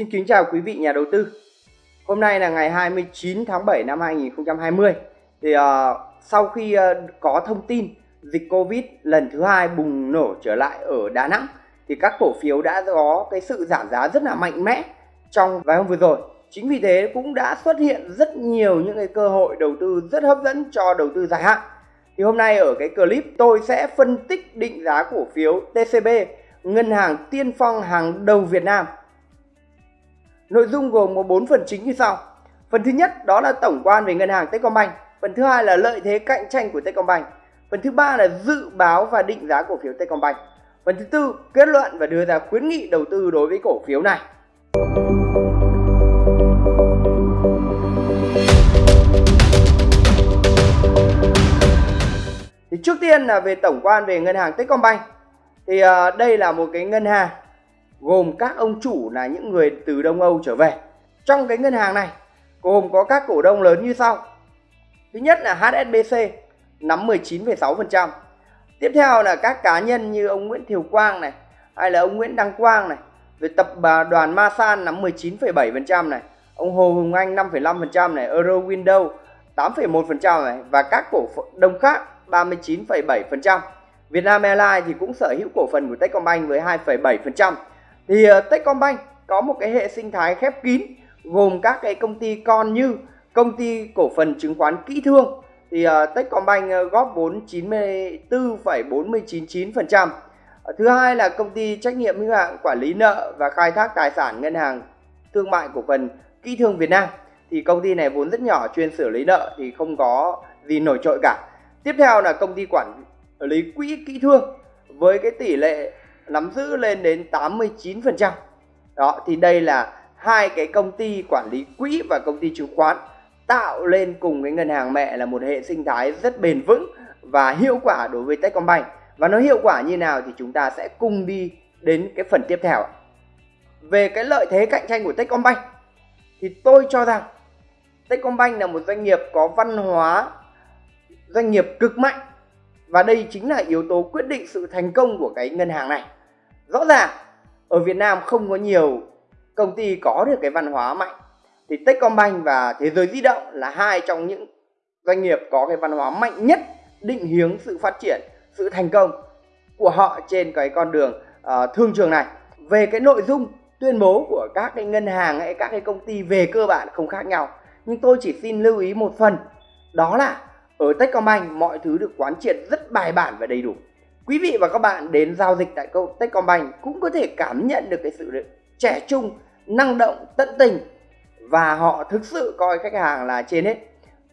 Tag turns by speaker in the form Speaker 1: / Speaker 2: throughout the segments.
Speaker 1: Xin kính chào quý vị nhà đầu tư. Hôm nay là ngày 29 tháng 7 năm 2020. Thì uh, sau khi uh, có thông tin dịch Covid lần thứ hai bùng nổ trở lại ở Đà Nẵng thì các cổ phiếu đã có cái sự giảm giá rất là mạnh mẽ trong vài hôm vừa rồi. Chính vì thế cũng đã xuất hiện rất nhiều những cái cơ hội đầu tư rất hấp dẫn cho đầu tư dài hạn. Thì hôm nay ở cái clip tôi sẽ phân tích định giá cổ phiếu TCB, ngân hàng tiên phong hàng đầu Việt Nam Nội dung gồm có 4 phần chính như sau. Phần thứ nhất, đó là tổng quan về ngân hàng Techcombank. Phần thứ hai là lợi thế cạnh tranh của Techcombank. Phần thứ ba là dự báo và định giá cổ phiếu Techcombank. Phần thứ tư, kết luận và đưa ra khuyến nghị đầu tư đối với cổ phiếu này. Thì trước tiên là về tổng quan về ngân hàng Techcombank. Thì à, đây là một cái ngân hàng gồm các ông chủ là những người từ Đông Âu trở về. Trong cái ngân hàng này gồm có các cổ đông lớn như sau. Thứ nhất là HSBC nắm 19,6%. Tiếp theo là các cá nhân như ông Nguyễn Thiều Quang này hay là ông Nguyễn Đăng Quang này. Về tập đoàn Masan nắm 19,7% này. Ông Hồ Hùng Anh 5,5% này, Euro Window 8,1% này và các cổ đông khác 39,7%. Vietnam Airlines thì cũng sở hữu cổ phần của Techcombank với 2,7% thì uh, Techcombank có một cái hệ sinh thái khép kín gồm các cái công ty con như công ty cổ phần chứng khoán kỹ thương thì uh, Techcombank uh, góp vốn 94,499%. Uh, thứ hai là công ty trách nhiệm hữu hạn quản lý nợ và khai thác tài sản ngân hàng thương mại cổ phần kỹ thương Việt Nam thì công ty này vốn rất nhỏ chuyên xử lý nợ thì không có gì nổi trội cả. Tiếp theo là công ty quản lý quỹ kỹ thương với cái tỷ lệ nắm giữ lên đến 89%. Đó, thì đây là hai cái công ty quản lý quỹ và công ty chứng khoán tạo lên cùng cái ngân hàng mẹ là một hệ sinh thái rất bền vững và hiệu quả đối với Techcombank. Và nó hiệu quả như nào thì chúng ta sẽ cùng đi đến cái phần tiếp theo. Về cái lợi thế cạnh tranh của Techcombank, thì tôi cho rằng Techcombank là một doanh nghiệp có văn hóa, doanh nghiệp cực mạnh và đây chính là yếu tố quyết định sự thành công của cái ngân hàng này rõ ràng ở Việt Nam không có nhiều công ty có được cái văn hóa mạnh. Thì Techcombank và Thế giới di động là hai trong những doanh nghiệp có cái văn hóa mạnh nhất định hướng sự phát triển sự thành công của họ trên cái con đường uh, thương trường này. Về cái nội dung tuyên bố của các cái ngân hàng hay các cái công ty về cơ bản không khác nhau. Nhưng tôi chỉ xin lưu ý một phần đó là ở Techcombank mọi thứ được quán triệt rất bài bản và đầy đủ quý vị và các bạn đến giao dịch tại Techcombank cũng có thể cảm nhận được cái sự trẻ trung, năng động, tận tình và họ thực sự coi khách hàng là trên hết.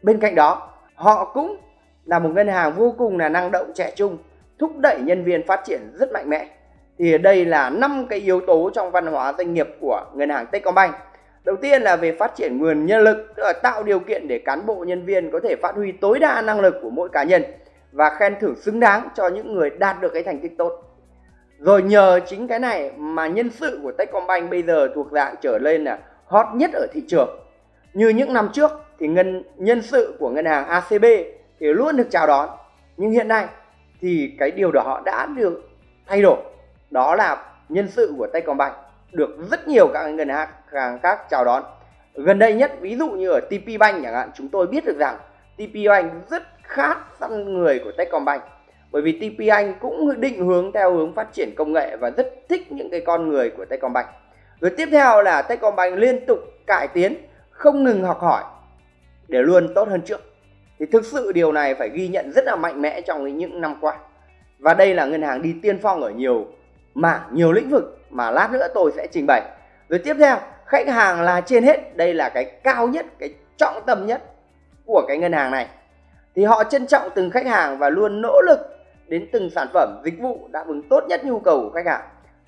Speaker 1: Bên cạnh đó, họ cũng là một ngân hàng vô cùng là năng động trẻ trung, thúc đẩy nhân viên phát triển rất mạnh mẽ. Thì đây là năm cái yếu tố trong văn hóa doanh nghiệp của ngân hàng Techcombank. Đầu tiên là về phát triển nguồn nhân lực, tức là tạo điều kiện để cán bộ nhân viên có thể phát huy tối đa năng lực của mỗi cá nhân và khen thưởng xứng đáng cho những người đạt được cái thành tích tốt. Rồi nhờ chính cái này mà nhân sự của Techcombank bây giờ thuộc dạng trở lên là hot nhất ở thị trường. Như những năm trước thì ngân, nhân sự của ngân hàng ACB thì luôn được chào đón. Nhưng hiện nay thì cái điều đó đã được thay đổi. Đó là nhân sự của Techcombank được rất nhiều các ngân hàng khác chào đón. Gần đây nhất, ví dụ như ở TPBank chẳng hạn, chúng tôi biết được rằng TPBank rất khát săn người của Techcombank bởi vì TP Anh cũng định hướng theo hướng phát triển công nghệ và rất thích những cái con người của Techcombank. Rồi tiếp theo là Techcombank liên tục cải tiến, không ngừng học hỏi để luôn tốt hơn trước. Thì thực sự điều này phải ghi nhận rất là mạnh mẽ trong những năm qua. Và đây là ngân hàng đi tiên phong ở nhiều mảng, nhiều lĩnh vực mà lát nữa tôi sẽ trình bày. Rồi tiếp theo, khách hàng là trên hết, đây là cái cao nhất, cái trọng tâm nhất của cái ngân hàng này thì họ trân trọng từng khách hàng và luôn nỗ lực đến từng sản phẩm dịch vụ đáp ứng tốt nhất nhu cầu của khách hàng.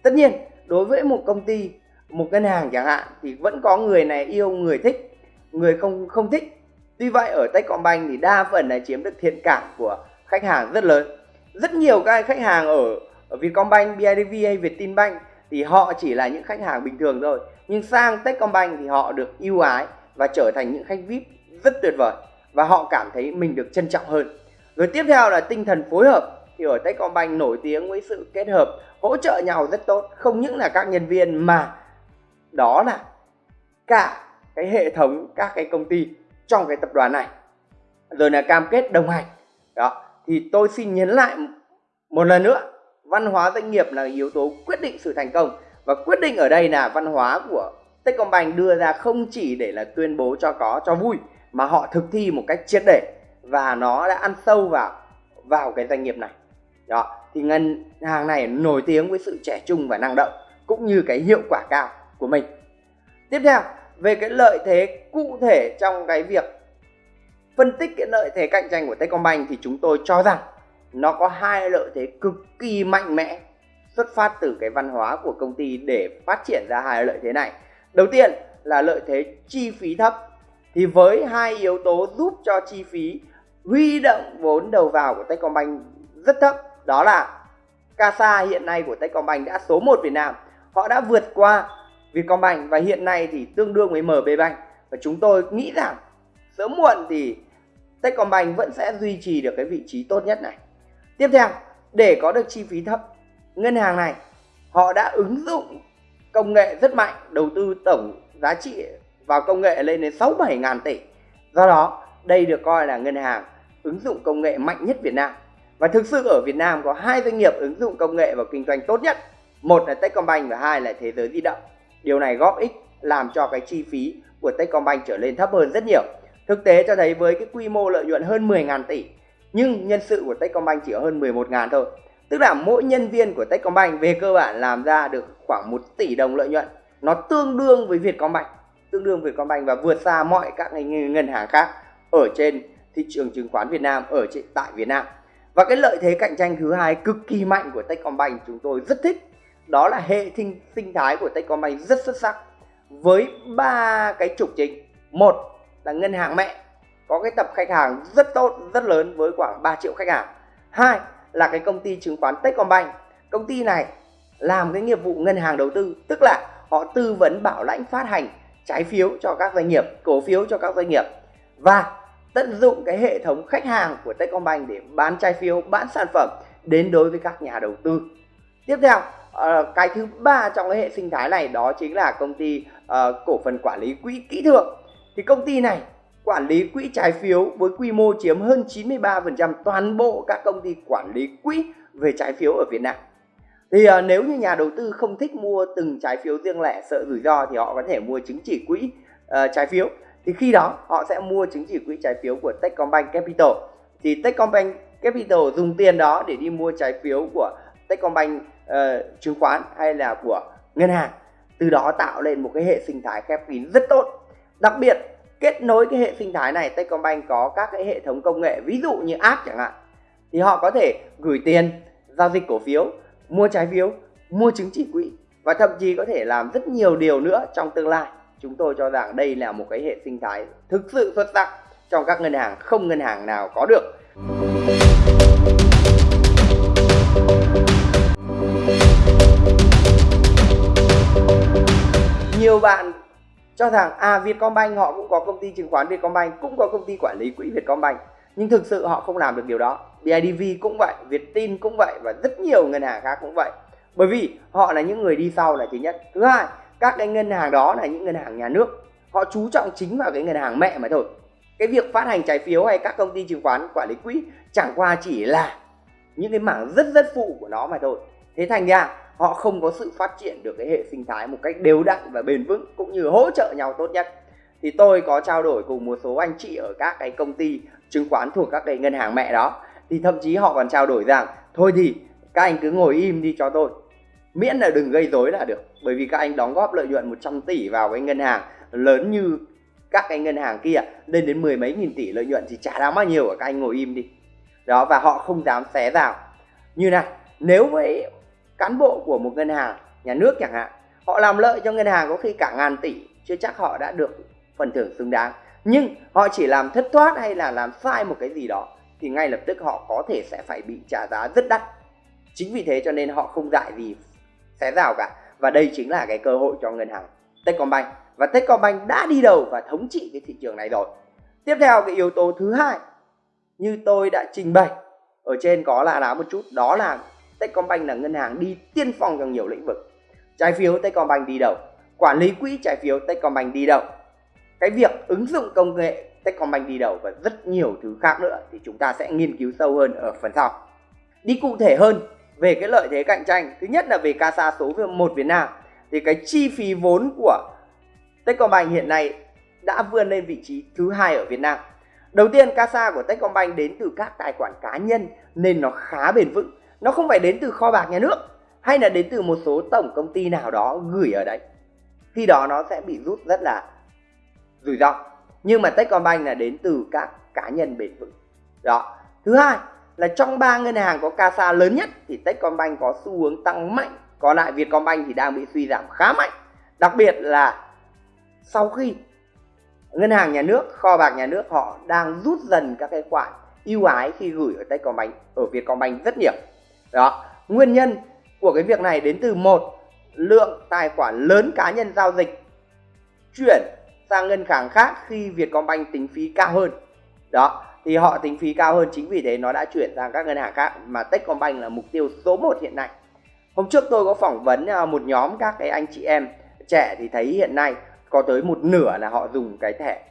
Speaker 1: Tất nhiên đối với một công ty một ngân hàng chẳng hạn thì vẫn có người này yêu người thích người không không thích. Tuy vậy ở Techcombank thì đa phần là chiếm được thiện cảm của khách hàng rất lớn. Rất nhiều các khách hàng ở, ở Vietcombank, BIDV hay Vietinbank thì họ chỉ là những khách hàng bình thường thôi. Nhưng sang Techcombank thì họ được ưu ái và trở thành những khách VIP rất tuyệt vời và họ cảm thấy mình được trân trọng hơn. Rồi tiếp theo là tinh thần phối hợp. Thì ở Techcombank nổi tiếng với sự kết hợp hỗ trợ nhau rất tốt, không những là các nhân viên mà đó là cả cái hệ thống các cái công ty trong cái tập đoàn này. Rồi là cam kết đồng hành. Đó thì tôi xin nhấn lại một lần nữa văn hóa doanh nghiệp là yếu tố quyết định sự thành công. Và quyết định ở đây là văn hóa của Techcombank đưa ra không chỉ để là tuyên bố cho có cho vui mà họ thực thi một cách triệt để và nó đã ăn sâu vào vào cái doanh nghiệp này. Đó, thì ngân hàng này nổi tiếng với sự trẻ trung và năng động, cũng như cái hiệu quả cao của mình. Tiếp theo, về cái lợi thế cụ thể trong cái việc phân tích cái lợi thế cạnh tranh của Techcombank thì chúng tôi cho rằng nó có hai lợi thế cực kỳ mạnh mẽ xuất phát từ cái văn hóa của công ty để phát triển ra hai lợi thế này. Đầu tiên là lợi thế chi phí thấp thì với hai yếu tố giúp cho chi phí huy động vốn đầu vào của Techcombank rất thấp, đó là CASA hiện nay của Techcombank đã số 1 Việt Nam. Họ đã vượt qua Vietcombank và hiện nay thì tương đương với MB Bank. Và chúng tôi nghĩ rằng sớm muộn thì Techcombank vẫn sẽ duy trì được cái vị trí tốt nhất này. Tiếp theo, để có được chi phí thấp, ngân hàng này, họ đã ứng dụng công nghệ rất mạnh, đầu tư tổng giá trị vào công nghệ lên đến 6 7 ngàn tỷ. Do đó, đây được coi là ngân hàng ứng dụng công nghệ mạnh nhất Việt Nam. Và thực sự ở Việt Nam có hai doanh nghiệp ứng dụng công nghệ vào kinh doanh tốt nhất. Một là Techcombank và hai là Thế giới di động. Điều này góp ích, làm cho cái chi phí của Techcombank trở lên thấp hơn rất nhiều. Thực tế cho thấy với cái quy mô lợi nhuận hơn 10.000 tỷ, nhưng nhân sự của Techcombank chỉ hơn 11.000 thôi. Tức là mỗi nhân viên của Techcombank về cơ bản làm ra được khoảng 1 tỷ đồng lợi nhuận. Nó tương đương với Vietcombank tương đương với Vietcombank và vượt xa mọi các ngân hàng khác ở trên thị trường chứng khoán Việt Nam, ở trên, tại Việt Nam. Và cái lợi thế cạnh tranh thứ hai cực kỳ mạnh của Techcombank chúng tôi rất thích, đó là hệ sinh sinh thái của Techcombank rất xuất sắc với ba cái trục chính. Một là ngân hàng mẹ, có cái tập khách hàng rất tốt, rất lớn với khoảng 3 triệu khách hàng. Hai là cái công ty chứng khoán Techcombank. Công ty này làm cái nghiệp vụ ngân hàng đầu tư, tức là họ tư vấn bảo lãnh phát hành trái phiếu cho các doanh nghiệp cổ phiếu cho các doanh nghiệp. Và tận dụng cái hệ thống khách hàng của Techcombank để bán trái phiếu bán sản phẩm đến đối với các nhà đầu tư. Tiếp theo ờ, cái thứ ba trong cái hệ sinh thái này đó chính là công ty uh, cổ phần quản lý quỹ kỹ thượng. Thì công ty này quản lý quỹ trái phiếu với quy mô chiếm hơn 93% toàn bộ các công ty quản lý quỹ về trái phiếu ở Việt Nam. Thì à, nếu như nhà đầu tư không thích mua từng trái phiếu riêng lẻ sợ rủi ro thì họ có thể mua chứng chỉ quỹ uh, trái phiếu. Thì khi đó họ sẽ mua chứng chỉ quỹ trái phiếu của Techcombank Capital. Thì Techcombank Capital dùng tiền đó để đi mua trái phiếu của Techcombank uh, chứng khoán hay là của ngân hàng. Từ đó tạo lên một cái hệ sinh thái khép kín rất tốt. Đặc biệt kết nối cái hệ sinh thái này Techcombank có các cái hệ thống công nghệ ví dụ như app chẳng hạn thì họ có thể gửi tiền giao dịch cổ phiếu mua trái phiếu, mua chứng chỉ quỹ và thậm chí có thể làm rất nhiều điều nữa trong tương lai. Chúng tôi cho rằng đây là một cái hệ sinh thái thực sự xuất sắc trong các ngân hàng không ngân hàng nào có được. Nhiều bạn cho rằng à Vietcombank họ cũng có công ty chứng khoán, Vietcombank cũng có công ty quản lý quỹ Vietcombank nhưng thực sự họ không làm được điều đó. BIDV cũng vậy, viettin cũng vậy và rất nhiều ngân hàng khác cũng vậy. Bởi vì họ là những người đi sau là thứ nhất. Thứ hai, các cái ngân hàng đó là những ngân hàng nhà nước. Họ chú trọng chính vào cái ngân hàng mẹ mà thôi. Cái việc phát hành trái phiếu hay các công ty chứng khoán, quản lý quỹ chẳng qua chỉ là những cái mảng rất rất phụ của nó mà thôi. Thế thành ra, họ không có sự phát triển được cái hệ sinh thái một cách đều đặn và bền vững cũng như hỗ trợ nhau tốt nhất thì tôi có trao đổi cùng một số anh chị ở các cái công ty chứng khoán thuộc các cái ngân hàng mẹ đó. Thì thậm chí họ còn trao đổi rằng, thôi thì, các anh cứ ngồi im đi cho tôi. Miễn là đừng gây rối là được. Bởi vì các anh đóng góp lợi nhuận 100 tỷ vào cái ngân hàng lớn như các cái ngân hàng kia, lên đến mười mấy nghìn tỷ lợi nhuận thì chả đáng bao nhiêu ở các anh ngồi im đi. Đó, và họ không dám xé rào như này nếu với cán bộ của một ngân hàng, nhà nước chẳng hạn, họ làm lợi cho ngân hàng có khi cả ngàn tỷ, chưa chắc họ đã được phần thưởng xứng đáng. Nhưng họ chỉ làm thất thoát hay là làm sai một cái gì đó, thì ngay lập tức họ có thể sẽ phải bị trả giá rất đắt. Chính vì thế cho nên họ không dại gì xé rào cả. Và đây chính là cái cơ hội cho ngân hàng Techcombank. Và Techcombank đã đi đầu và thống trị cái thị trường này rồi. Tiếp theo cái yếu tố thứ hai như tôi đã trình bày ở trên có là lá một chút, đó là Techcombank là ngân hàng đi tiên phong trong nhiều lĩnh vực. Trái phiếu Techcombank đi đầu. Quản lý quỹ trái phiếu Techcombank đi đầu cái việc ứng dụng công nghệ Techcombank đi đầu và rất nhiều thứ khác nữa thì chúng ta sẽ nghiên cứu sâu hơn ở phần sau. Đi cụ thể hơn về cái lợi thế cạnh tranh, thứ nhất là về CASA số 1 Việt Nam, thì cái chi phí vốn của Techcombank hiện nay đã vươn lên vị trí thứ hai ở Việt Nam. Đầu tiên, CASA của Techcombank đến từ các tài khoản cá nhân nên nó khá bền vững. Nó không phải đến từ kho bạc nhà nước hay là đến từ một số tổng công ty nào đó gửi ở đấy. Khi đó nó sẽ bị rút rất là rủi ro. Nhưng mà Techcombank là đến từ các cá nhân bền vững. Đó. Thứ hai là trong ba ngân hàng có CASA lớn nhất thì Techcombank có xu hướng tăng mạnh. Còn lại Vietcombank thì đang bị suy giảm khá mạnh. Đặc biệt là sau khi ngân hàng nhà nước, kho bạc nhà nước họ đang rút dần các cái khoản ưu ái khi gửi ở Techcombank, ở Vietcombank rất nhiều. Đó. Nguyên nhân của cái việc này đến từ một, lượng tài khoản lớn cá nhân giao dịch chuyển sang ngân hàng khác khi Vietcombank tính phí cao hơn. Đó thì họ tính phí cao hơn chính vì thế nó đã chuyển sang các ngân hàng khác mà Techcombank là mục tiêu số 1 hiện nay. Hôm trước tôi có phỏng vấn à, một nhóm các cái anh chị em trẻ thì thấy hiện nay có tới một nửa là họ dùng cái thẻ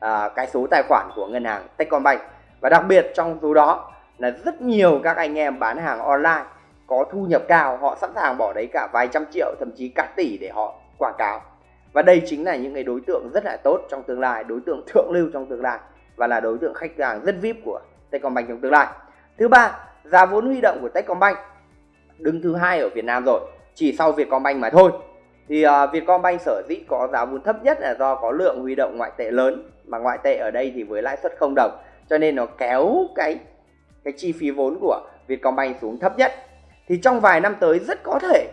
Speaker 1: à, cái số tài khoản của ngân hàng Techcombank. Và đặc biệt trong số đó là rất nhiều các anh em bán hàng online có thu nhập cao họ sẵn sàng bỏ đấy cả vài trăm triệu thậm chí cả tỷ để họ quảng cáo và đây chính là những cái đối tượng rất là tốt trong tương lai đối tượng thượng lưu trong tương lai và là đối tượng khách hàng rất vip của Techcombank trong tương lai. Thứ ba giá vốn huy động của Techcombank. Đứng thứ hai ở Việt Nam rồi chỉ sau Vietcombank mà thôi. Thì uh, Vietcombank sở dĩ có giá vốn thấp nhất là do có lượng huy động ngoại tệ lớn mà ngoại tệ ở đây thì với lãi suất không đồng cho nên nó kéo cái cái chi phí vốn của Vietcombank xuống thấp nhất. Thì trong vài năm tới rất có thể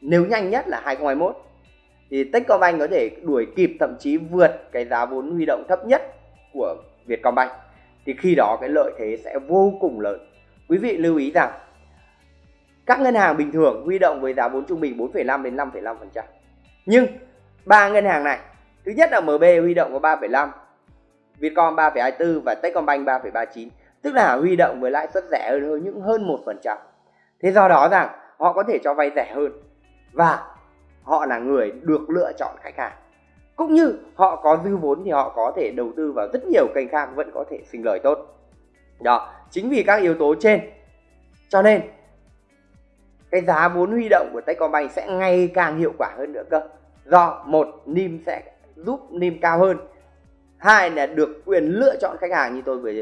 Speaker 1: nếu nhanh nhất là 2021 thì Techcombank có thể đuổi kịp thậm chí vượt cái giá vốn huy động thấp nhất của Vietcombank. Thì khi đó cái lợi thế sẽ vô cùng lớn. Quý vị lưu ý rằng các ngân hàng bình thường huy động với giá vốn trung bình 4,5 đến 5,5% nhưng ba ngân hàng này thứ nhất là MB huy động có 3,5 Vietcom 3,24 và Techcombank 3,39 tức là huy động với lãi suất rẻ hơn những hơn 1% thế do đó rằng họ có thể cho vay rẻ hơn. Và họ là người được lựa chọn khách hàng. Cũng như họ có dư vốn thì họ có thể đầu tư vào rất nhiều kênh khác vẫn có thể sinh lời tốt. Đó, chính vì các yếu tố trên. Cho nên, cái giá vốn huy động của Techcombank sẽ ngày càng hiệu quả hơn nữa cơ. Do một, nim sẽ giúp nim cao hơn. Hai là được quyền lựa chọn khách hàng như tôi vừa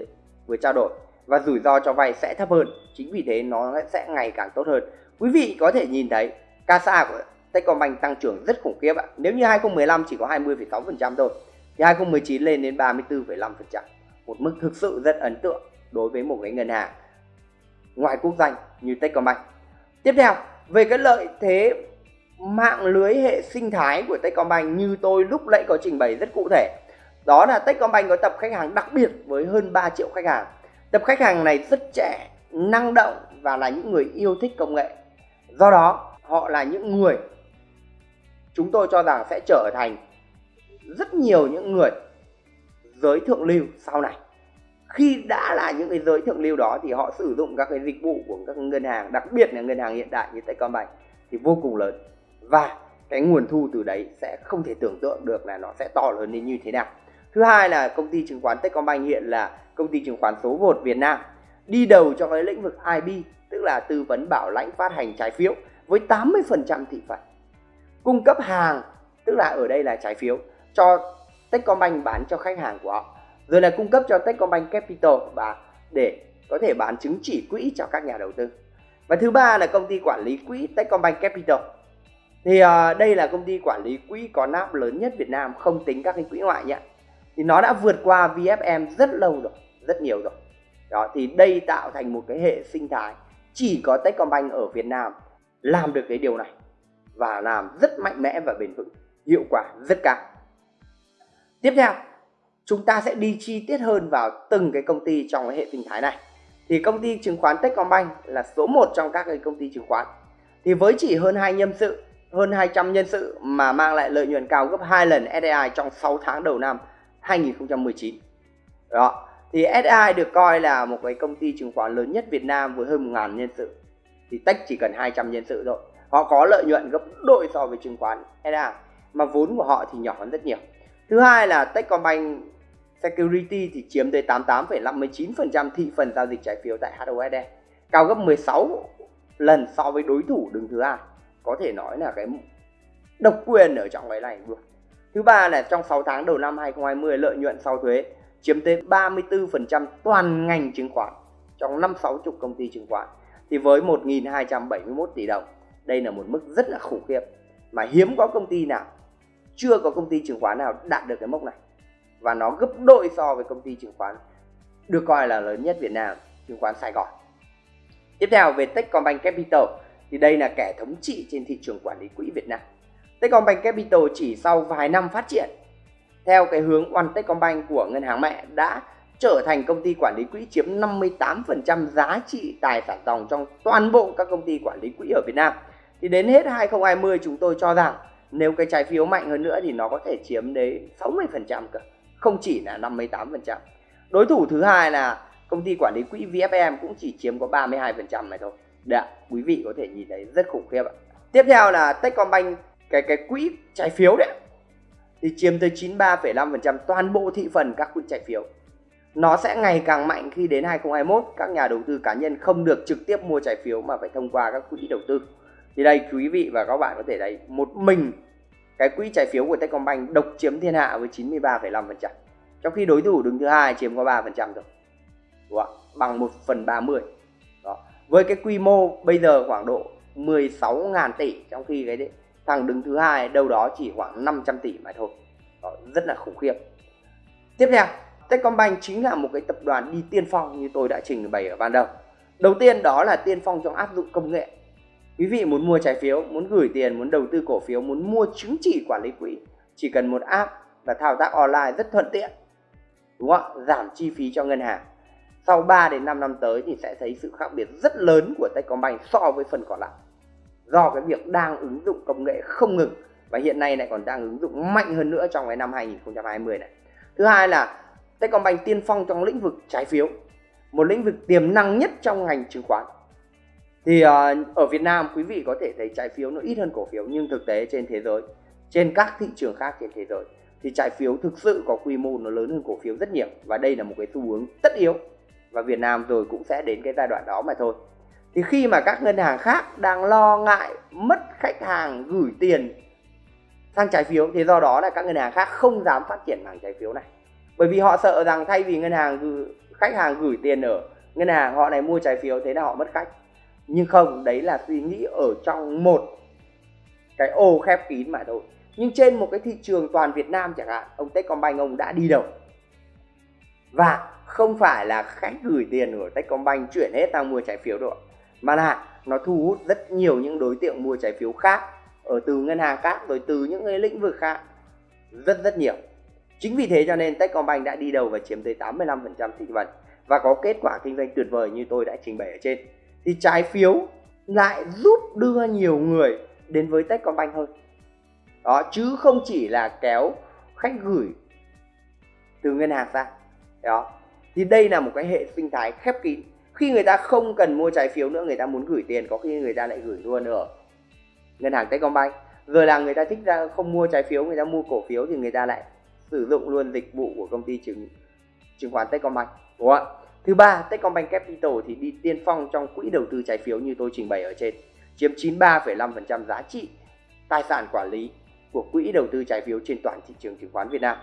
Speaker 1: vừa trao đổi. Và rủi ro cho vay sẽ thấp hơn. Chính vì thế nó sẽ ngày càng tốt hơn. Quý vị có thể nhìn thấy CASA của Techcombank tăng trưởng rất khủng khiếp ạ. Nếu như 2015 chỉ có 20,6% thôi thì 2019 lên đến 34,5% một mức thực sự rất ấn tượng đối với một cái ngân hàng ngoài quốc danh như Techcombank. Tiếp theo về cái lợi thế mạng lưới hệ sinh thái của Techcombank như tôi lúc nãy có trình bày rất cụ thể. Đó là Techcombank có tập khách hàng đặc biệt với hơn 3 triệu khách hàng. Tập khách hàng này rất trẻ năng động và là những người yêu thích công nghệ. Do đó họ là những người chúng tôi cho rằng sẽ trở thành rất nhiều những người giới thượng lưu sau này. Khi đã là những cái giới thượng lưu đó thì họ sử dụng các cái dịch vụ của các ngân hàng, đặc biệt là ngân hàng hiện đại như Techcombank thì vô cùng lớn. Và cái nguồn thu từ đấy sẽ không thể tưởng tượng được là nó sẽ to lớn đến như thế nào. Thứ hai là công ty chứng khoán Techcombank hiện là công ty chứng khoán số 1 Việt Nam, đi đầu trong cái lĩnh vực IB tức là tư vấn bảo lãnh phát hành trái phiếu với 80% thị phần cung cấp hàng tức là ở đây là trái phiếu cho Techcombank bán cho khách hàng của họ. Rồi là cung cấp cho Techcombank Capital và để có thể bán chứng chỉ quỹ cho các nhà đầu tư. Và thứ ba là công ty quản lý quỹ Techcombank Capital. Thì uh, đây là công ty quản lý quỹ có nắp lớn nhất Việt Nam không tính các cái quỹ ngoại nhé. Thì nó đã vượt qua VFM rất lâu rồi rất nhiều rồi. Đó thì đây tạo thành một cái hệ sinh thái. Chỉ có Techcombank ở Việt Nam làm được cái điều này và làm rất mạnh mẽ và bền vững, hiệu quả rất cao. Tiếp theo, chúng ta sẽ đi chi tiết hơn vào từng cái công ty trong cái hệ sinh thái này. Thì công ty chứng khoán Techcombank là số 1 trong các cái công ty chứng khoán. Thì với chỉ hơn hai nhân sự, hơn 200 nhân sự mà mang lại lợi nhuận cao gấp 2 lần SDI trong 6 tháng đầu năm 2019 đó, thì SDI được coi là một cái công ty chứng khoán lớn nhất Việt Nam với hơn 1.000 nhân sự. Thì Tech chỉ cần 200 nhân sự thôi họ có lợi nhuận gấp đôi so với chứng khoán SA mà vốn của họ thì nhỏ hơn rất nhiều. Thứ hai là Techcombank Security thì chiếm tới 88,59% thị phần giao dịch trái phiếu tại HOSD cao gấp 16 lần so với đối thủ đứng thứ hai. Có thể nói là cái độc quyền ở trong cái này luôn. Thứ ba là trong 6 tháng đầu năm 2020 lợi nhuận sau thuế chiếm tới 34% toàn ngành chứng khoán trong năm sáu chục công ty chứng khoán thì với 1.271 tỷ đồng đây là một mức rất là khủng khiếp mà hiếm có công ty nào, chưa có công ty chứng khoán nào đạt được cái mốc này. Và nó gấp đôi so với công ty chứng khoán được coi là lớn nhất Việt Nam, chứng khoán Sài Gòn. Tiếp theo, về Techcombank Capital, thì đây là kẻ thống trị trên thị trường quản lý quỹ Việt Nam. Techcombank Capital chỉ sau vài năm phát triển, theo cái hướng One Techcombank của ngân hàng mẹ, đã trở thành công ty quản lý quỹ chiếm 58% giá trị tài sản dòng trong toàn bộ các công ty quản lý quỹ ở Việt Nam. Thì đến hết 2020 chúng tôi cho rằng nếu cái trái phiếu mạnh hơn nữa thì nó có thể chiếm đến 60% cơ, không chỉ là 58%. Đối thủ thứ hai là công ty quản lý quỹ VFM cũng chỉ chiếm có 32% này thôi. Đấy, quý vị có thể nhìn thấy rất khủng khiếp ạ. Tiếp theo là Techcombank cái cái quỹ trái phiếu đấy thì chiếm tới 93,5% toàn bộ thị phần các quỹ trái phiếu. Nó sẽ ngày càng mạnh khi đến 2021 các nhà đầu tư cá nhân không được trực tiếp mua trái phiếu mà phải thông qua các quỹ đầu tư. Thì đây quý vị và các bạn có thể thấy một mình cái quỹ trái phiếu của Techcombank độc chiếm thiên hạ với 93,5%. Trong khi đối thủ đứng thứ hai chiếm có 3% rồi. Đúng không? Bằng 1 phần 30. Đó. Với cái quy mô bây giờ khoảng độ 16.000 tỷ trong khi cái thằng đứng thứ hai đâu đó chỉ khoảng 500 tỷ mà thôi đó, rất là khủng khiếp tiếp theo Techcombank chính là một cái tập đoàn đi tiên phong như tôi đã trình bày ở ban đầu đầu tiên đó là tiên phong trong áp dụng công nghệ quý vị muốn mua trái phiếu muốn gửi tiền muốn đầu tư cổ phiếu muốn mua chứng chỉ quản lý quỹ chỉ cần một app và thao tác online rất thuận tiện đúng không giảm chi phí cho ngân hàng sau 3 đến 5 năm tới thì sẽ thấy sự khác biệt rất lớn của Techcombank so với phần còn lại do cái việc đang ứng dụng công nghệ không ngừng và hiện nay lại còn đang ứng dụng mạnh hơn nữa trong cái năm 2020 này. Thứ hai là Techcombank tiên phong trong lĩnh vực trái phiếu, một lĩnh vực tiềm năng nhất trong ngành chứng khoán. Thì uh, ở Việt Nam quý vị có thể thấy trái phiếu nó ít hơn cổ phiếu nhưng thực tế trên thế giới, trên các thị trường khác trên thế giới thì trái phiếu thực sự có quy mô nó lớn hơn cổ phiếu rất nhiều. Và đây là một cái xu hướng tất yếu. Và Việt Nam rồi cũng sẽ đến cái giai đoạn đó mà thôi. Thì khi mà các ngân hàng khác đang lo ngại mất khách hàng gửi tiền sang trái phiếu thì do đó là các ngân hàng khác không dám phát triển mảng trái phiếu này. Bởi vì họ sợ rằng thay vì ngân hàng gửi, khách hàng gửi tiền ở ngân hàng họ này mua trái phiếu thế là họ mất khách nhưng không, đấy là suy nghĩ ở trong một cái ô khép kín mà thôi. Nhưng trên một cái thị trường toàn Việt Nam chẳng hạn, ông Techcombank ông đã đi đầu. Và không phải là khách gửi tiền của Techcombank chuyển hết sang mua trái phiếu đâu mà là nó thu hút rất nhiều những đối tượng mua trái phiếu khác, ở từ ngân hàng khác, rồi từ những cái lĩnh vực khác. Rất rất nhiều. Chính vì thế cho nên Techcombank đã đi đầu và chiếm tới 85% thị phần. Và có kết quả kinh doanh tuyệt vời như tôi đã trình bày ở trên thì trái phiếu lại giúp đưa nhiều người đến với Techcombank hơn. Đó, chứ không chỉ là kéo khách gửi từ ngân hàng ra. Đó. Thì đây là một cái hệ sinh thái khép kín. Khi người ta không cần mua trái phiếu nữa, người ta muốn gửi tiền, có khi người ta lại gửi luôn ở ngân hàng Techcombank. Rồi là người ta thích ra không mua trái phiếu, người ta mua cổ phiếu thì người ta lại sử dụng luôn dịch vụ của công ty chứng chứng khoán Techcombank. Đúng không ạ? Thứ ba Techcombank Capital thì đi tiên phong trong quỹ đầu tư trái phiếu như tôi trình bày ở trên. Chiếm 93,5% giá trị tài sản quản lý của quỹ đầu tư trái phiếu trên toàn thị trường chứng khoán Việt Nam.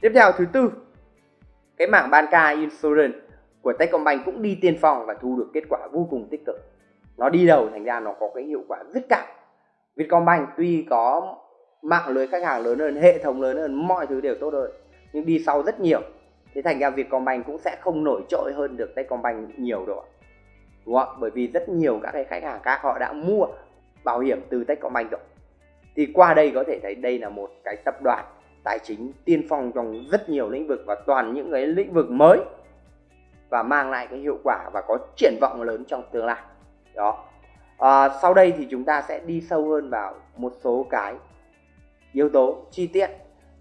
Speaker 1: Tiếp theo thứ tư cái mảng banca insurance của Techcombank cũng đi tiên phong và thu được kết quả vô cùng tích cực. Nó đi đầu thành ra nó có cái hiệu quả rất cao. Vietcombank tuy có mạng lưới khách hàng lớn hơn hệ thống lớn hơn mọi thứ đều tốt hơn nhưng đi sau rất nhiều thế thành ra Vietcombank cũng sẽ không nổi trội hơn được Techcombank nhiều đâu đúng không bởi vì rất nhiều các cái khách hàng khác họ đã mua bảo hiểm từ Techcombank rồi. Thì qua đây có thể thấy đây là một cái tập đoàn tài chính tiên phong trong rất nhiều lĩnh vực và toàn những cái lĩnh vực mới và mang lại cái hiệu quả và có triển vọng lớn trong tương lai. Đó. À, sau đây thì chúng ta sẽ đi sâu hơn vào một số cái yếu tố chi tiết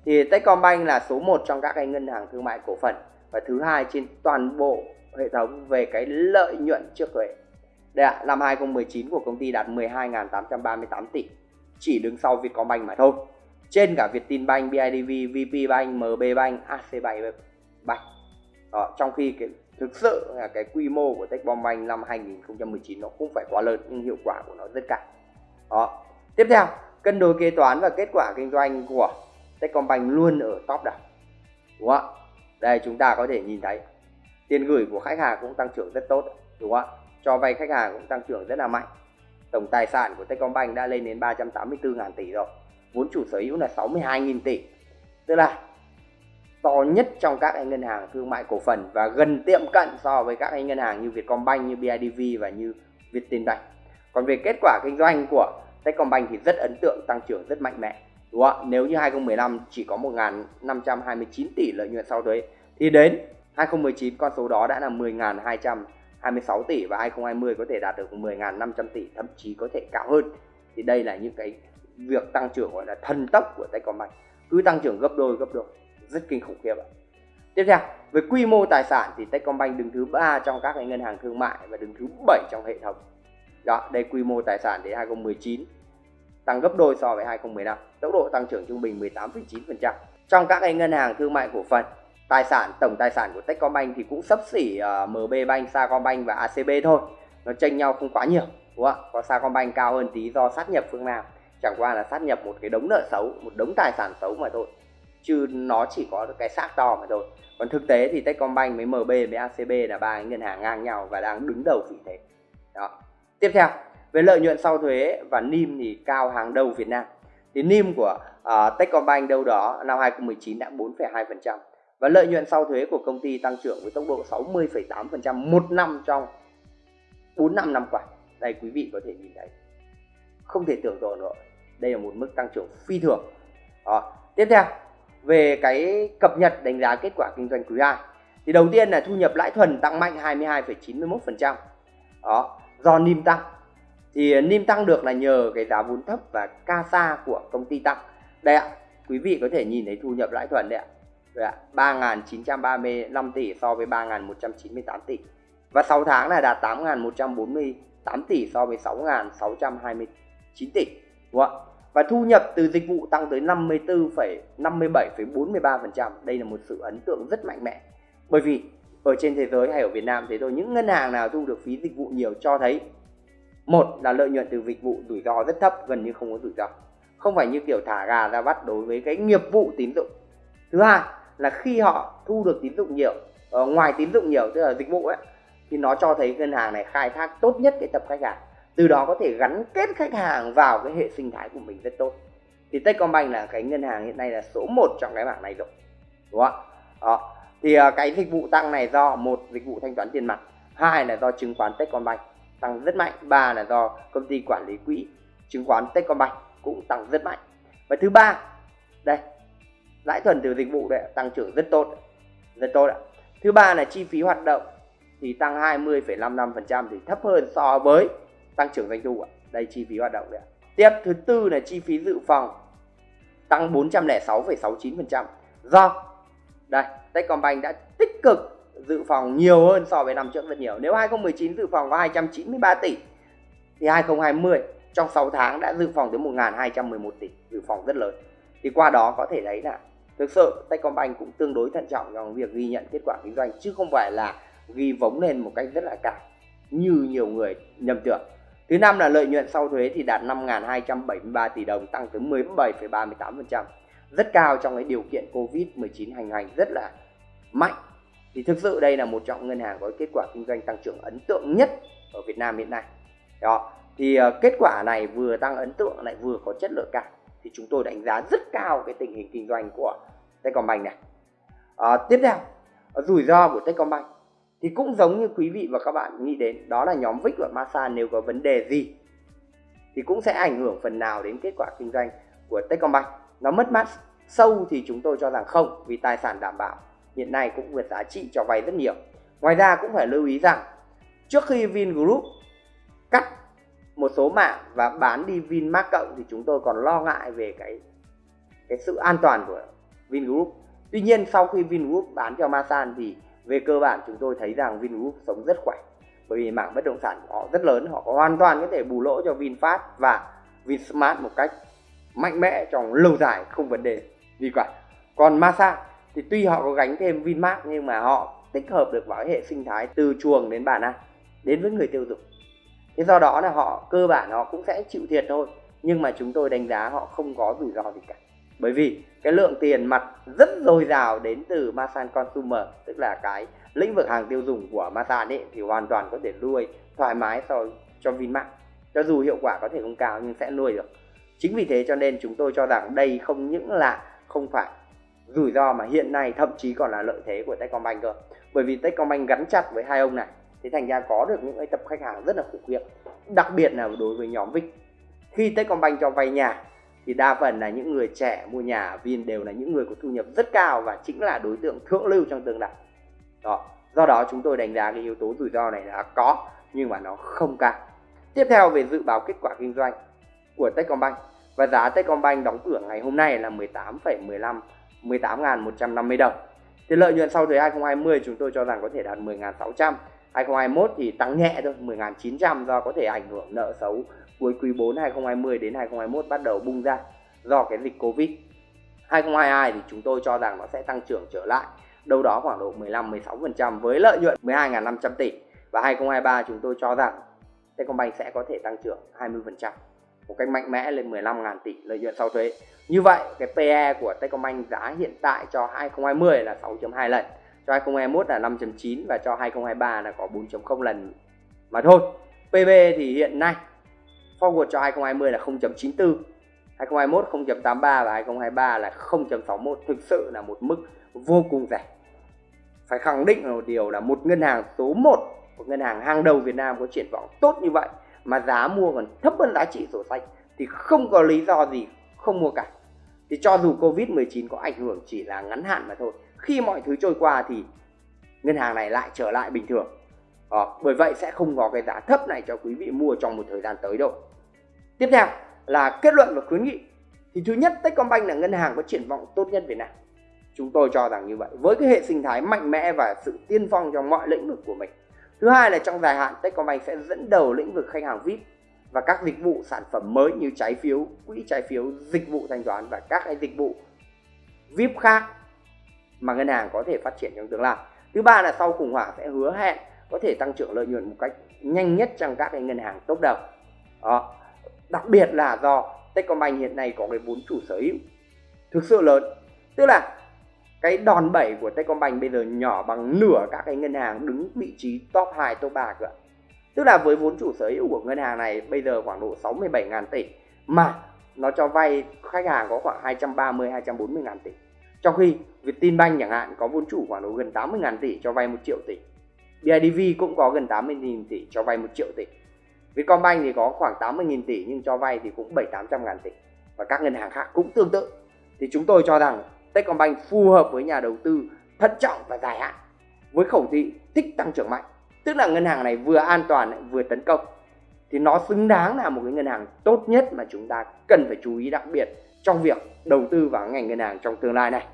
Speaker 1: thì Techcombank là số 1 trong các cái ngân hàng thương mại cổ phần và thứ hai trên toàn bộ hệ thống về cái lợi nhuận trước thuế đây ạ, năm 2019 của công ty đạt 12.838 tỷ, chỉ đứng sau Vietcombank mà thôi. Trên cả Vietinbank, BIDV, VPBank, MBBank, ACBank. Đó, trong khi cái thực sự là cái quy mô của Techcombank năm 2019 nó không phải quá lớn nhưng hiệu quả của nó rất cao. Đó. Tiếp theo, cân đối kế toán và kết quả kinh doanh của Techcombank luôn ở top đầu. Đúng không ạ? Đây chúng ta có thể nhìn thấy tiền gửi của khách hàng cũng tăng trưởng rất tốt, đúng không ạ? Cho vay khách hàng cũng tăng trưởng rất là mạnh. Tổng tài sản của Techcombank đã lên đến 384.000 tỷ rồi. Vốn chủ sở hữu là 62.000 tỷ. Tức là to nhất trong các ngân hàng thương mại cổ phần và gần tiệm cận so với các ngân hàng như Vietcombank, như BIDV và như Vietinbank. Còn về kết quả kinh doanh của Techcombank thì rất ấn tượng, tăng trưởng rất mạnh mẽ. Đúng không? Nếu như 2015 chỉ có 1.529 tỷ lợi nhuận sau thuế thì đến 2019 con số đó đã là 10.226 tỷ và 2020 có thể đạt được 10.500 tỷ thậm chí có thể cao hơn. Thì đây là những cái việc tăng trưởng gọi là thần tốc của Techcombank cứ tăng trưởng gấp đôi gấp đôi rất kinh khủng khiếp ạ. Tiếp theo, về quy mô tài sản thì Techcombank đứng thứ ba trong các ngân hàng thương mại và đứng thứ 7 trong hệ thống. Đó, đây quy mô tài sản đến 2019 tăng gấp đôi so với 2015, tốc độ tăng trưởng trung bình 18,9%. Trong các ngân hàng thương mại cổ phần, tài sản tổng tài sản của Techcombank thì cũng sấp xỉ ờ, uh, MB Bank, Sacombank và ACB thôi. Nó chênh nhau không quá nhiều, đúng không? Có Sacombank cao hơn tí do sát nhập phương Nam. Chẳng qua là sát nhập một cái đống nợ xấu, một đống tài sản xấu mà thôi chứ nó chỉ có cái xác to mà thôi còn thực tế thì Techcombank với MB với ACB là ba ngân hàng ngang nhau và đang đứng đầu vị thế đó tiếp theo về lợi nhuận sau thuế và NIM thì cao hàng đầu Việt Nam. Thì NIM của uh, Techcombank đâu đó năm 2019 đã 4,2% và lợi nhuận sau thuế của công ty tăng trưởng với tốc độ 60,8% một năm trong 4 năm năm qua. Đây quý vị có thể nhìn thấy. Không thể tưởng tượng nổi. Đây là một mức tăng trưởng phi thường. Đó. tiếp theo về cái cập nhật đánh giá kết quả kinh doanh quý 2 thì đầu tiên là thu nhập lãi thuần tăng mạnh 22,91% đó. Do NIM tăng thì à, NIM tăng được là nhờ cái giá vốn thấp và CASA của công ty tăng đây ạ quý vị có thể nhìn thấy thu nhập lãi thuần đấy ạ đây ạ 3.935 tỷ so với 3.198 tỷ và 6 tháng là đạt 8.148 tỷ so với 6.629 tỷ đúng không ạ và thu nhập từ dịch vụ tăng tới 54,57,43%. Đây là một sự ấn tượng rất mạnh mẽ. Bởi vì ở trên thế giới hay ở Việt Nam thế thôi, những ngân hàng nào thu được phí dịch vụ nhiều cho thấy một là lợi nhuận từ dịch vụ rủi ro rất thấp, gần như không có rủi ro. Không phải như kiểu thả gà ra bắt đối với cái nghiệp vụ tín dụng. Thứ hai là khi họ thu được tín dụng nhiều, ở ngoài tín dụng nhiều tức là dịch vụ ấy thì nó cho thấy ngân hàng này khai thác tốt nhất cái tập khách hàng. Từ đó có thể gắn kết khách hàng vào cái hệ sinh thái của mình rất tốt. Thì Techcombank là cái ngân hàng hiện nay là số 1 trong cái bảng này rồi đúng không đó. Thì ờ, cái dịch vụ tăng này do một dịch vụ thanh toán tiền mặt. Hai là do chứng khoán Techcombank tăng rất mạnh ba là do công ty quản lý quỹ chứng khoán Techcombank cũng tăng rất mạnh và thứ ba đây lãi thuần từ dịch vụ đấy tăng trưởng rất tốt rất tốt ạ thứ ba là chi phí hoạt động thì tăng 20,55% thì thấp hơn so với tăng trưởng doanh thu ạ. Đây chi phí hoạt động đấy. Tiếp thứ tư là chi phí dự phòng tăng 406,69% do đây Techcombank đã tích cực dự phòng nhiều hơn so với năm trước rất nhiều. Nếu 2019 dự phòng có 293 tỷ thì 2020 trong 6 tháng đã dự phòng tới 1.211 tỷ, dự phòng rất lớn. Thì qua đó có thể thấy là thực sự Techcombank cũng tương đối thận trọng trong việc ghi nhận kết quả kinh doanh chứ không phải là ghi vống lên một cách rất là cao như nhiều người nhầm tưởng. Thứ năm là lợi nhuận sau thuế thì đạt 5.273 tỷ đồng tăng tới 17,38%. Rất cao trong cái điều kiện Covid-19 hành hành rất là mạnh. Thì thực sự đây là một trong ngân hàng có kết quả kinh doanh tăng trưởng ấn tượng nhất ở Việt Nam hiện nay. Đó. Thì uh, kết quả này vừa tăng ấn tượng lại vừa có chất lượng cao. Thì chúng tôi đánh giá rất cao cái tình hình kinh doanh của Techcombank này. Uh, tiếp theo, rủi ro của Techcombank thì cũng giống như quý vị và các bạn nghĩ đến đó là nhóm VIX và MASA nếu có vấn đề gì thì cũng sẽ ảnh hưởng phần nào đến kết quả kinh doanh của Techcombank nó mất mát sâu thì chúng tôi cho rằng không vì tài sản đảm bảo hiện nay cũng vượt giá trị cho vay rất nhiều. Ngoài ra cũng phải lưu ý rằng, trước khi Vingroup cắt một số mạng và bán đi Vinmart cộng thì chúng tôi còn lo ngại về cái cái sự an toàn của Vingroup. Tuy nhiên sau khi Vingroup bán cho Masan thì về cơ bản chúng tôi thấy rằng Vingroup sống rất khỏe. Bởi vì mảng bất động sản của họ rất lớn, họ hoàn toàn có thể bù lỗ cho VinFast và Vinsmart một cách mạnh mẽ trong lâu dài, không vấn đề gì cả. Còn Masan thì tuy họ có gánh thêm Vinmart, nhưng mà họ tích hợp được vào hệ sinh thái từ chuồng đến bàn ăn, đến với người tiêu dùng. Thế do đó là họ, cơ bản họ cũng sẽ chịu thiệt thôi, nhưng mà chúng tôi đánh giá họ không có rủi ro gì cả. Bởi vì cái lượng tiền mặt rất dồi dào đến từ Masan Consumer, tức là cái lĩnh vực hàng tiêu dùng của Masan ấy, thì hoàn toàn có thể nuôi thoải mái so cho Vinmart. Cho dù hiệu quả có thể không cao nhưng sẽ nuôi được. Chính vì thế cho nên chúng tôi cho rằng đây không những là không phải rủi ro mà hiện nay thậm chí còn là lợi thế của Techcombank cơ. Bởi vì Techcombank gắn chặt với hai ông này thì thành ra có được những cái tập khách hàng rất là khủng khiếp đặc biệt là đối với nhóm VIC. Khi Techcombank cho vay nhà thì đa phần là những người trẻ mua nhà ở Vin đều là những người có thu nhập rất cao và chính là đối tượng thượng lưu trong tương lai. Đó do đó chúng tôi đánh giá cái yếu tố rủi ro này là có nhưng mà nó không cao. Tiếp theo về dự báo kết quả kinh doanh của Techcombank. Và giá Techcombank đóng cửa ngày hôm nay là 18,15 18.150 đồng. Thì lợi nhuận sau thuế 2020 chúng tôi cho rằng có thể đạt 10.600. 2021 thì tăng nhẹ thôi, 10.900 do có thể ảnh hưởng nợ xấu cuối quý 4 2020 đến 2021 bắt đầu bung ra do cái dịch Covid. 2022 thì chúng tôi cho rằng nó sẽ tăng trưởng trở lại đâu đó khoảng độ 15-16% với lợi nhuận 12.500 tỷ và 2023 chúng tôi cho rằng Techcombank sẽ có thể tăng trưởng 20% một cách mạnh mẽ lên 15.000 tỷ lợi nhuận sau thuế. Như vậy, cái PE của Techcombank giá hiện tại cho 2020 là 6.2 lần, cho 2021 là 5.9 và cho 2023 là có 4.0 lần mà thôi. PB thì hiện nay forward cho 2020 là 0.94, 2021 0.83 và 2023 là 0.61 thực sự là một mức vô cùng rẻ. Phải khẳng định một điều là một ngân hàng số 1, một ngân hàng hàng đầu Việt Nam có triển vọng tốt như vậy mà giá mua còn thấp hơn giá trị sổ sách thì không có lý do gì không mua cả. Thì cho dù Covid-19 có ảnh hưởng chỉ là ngắn hạn mà thôi khi mọi thứ trôi qua thì ngân hàng này lại trở lại bình thường. À, bởi vậy sẽ không có cái giá thấp này cho quý vị mua trong một thời gian tới đâu. Tiếp theo là kết luận và khuyến nghị. Thì thứ nhất Techcombank là ngân hàng có triển vọng tốt nhất Việt Nam. Chúng tôi cho rằng như vậy với cái hệ sinh thái mạnh mẽ và sự tiên phong trong mọi lĩnh vực của mình Thứ hai là trong dài hạn Techcombank sẽ dẫn đầu lĩnh vực khách hàng VIP và các dịch vụ sản phẩm mới như trái phiếu, quỹ trái phiếu, dịch vụ thanh toán và các cái dịch vụ VIP khác mà ngân hàng có thể phát triển trong tương lai. Thứ ba là sau khủng hoảng sẽ hứa hẹn có thể tăng trưởng lợi nhuận một cách nhanh nhất trong các cái ngân hàng top đầu. Đó. Đặc biệt là do Techcombank hiện nay có cái vốn chủ sở hữu thực sự lớn. Tức là cái đòn bẩy của Techcombank bây giờ nhỏ bằng nửa các cái ngân hàng đứng vị trí top 2, top 3 cơ. Tức là với vốn chủ sở hữu của ngân hàng này bây giờ khoảng độ 67 ngàn tỷ mà nó cho vay khách hàng có khoảng 230 240 ngàn tỷ. Trong khi Vietinbank chẳng hạn có vốn chủ khoảng độ gần 80 ngàn tỷ cho vay 1 triệu tỷ. BIDV cũng có gần 80 nghìn tỷ cho vay 1 triệu tỷ. Vietcombank thì có khoảng 80 nghìn tỷ nhưng cho vay thì cũng 7 800 ngàn tỷ. Và các ngân hàng khác cũng tương tự. Thì chúng tôi cho rằng Techcombank phù hợp với nhà đầu tư thận trọng và dài hạn với khẩu thị thích tăng trưởng mạnh tức là ngân hàng này vừa an toàn vừa tấn công. Thì nó xứng đáng là một cái ngân hàng tốt nhất mà chúng ta cần phải chú ý đặc biệt trong việc đầu tư vào ngành ngân hàng trong tương lai này.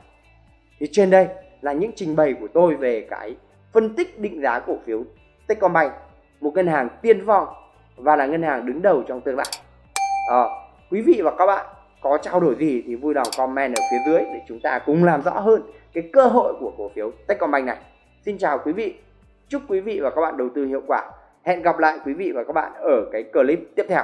Speaker 1: Thì trên đây là những trình bày của tôi về cái phân tích định giá cổ phiếu Techcombank một ngân hàng tiên phong và là ngân hàng đứng đầu trong tương lai. À, quý vị và các bạn có trao đổi gì thì vui lòng comment ở phía dưới để chúng ta cùng làm rõ hơn cái cơ hội của cổ phiếu Techcombank này. Xin chào quý vị, chúc quý vị và các bạn đầu tư hiệu quả. Hẹn gặp lại quý vị và các bạn ở cái clip tiếp theo.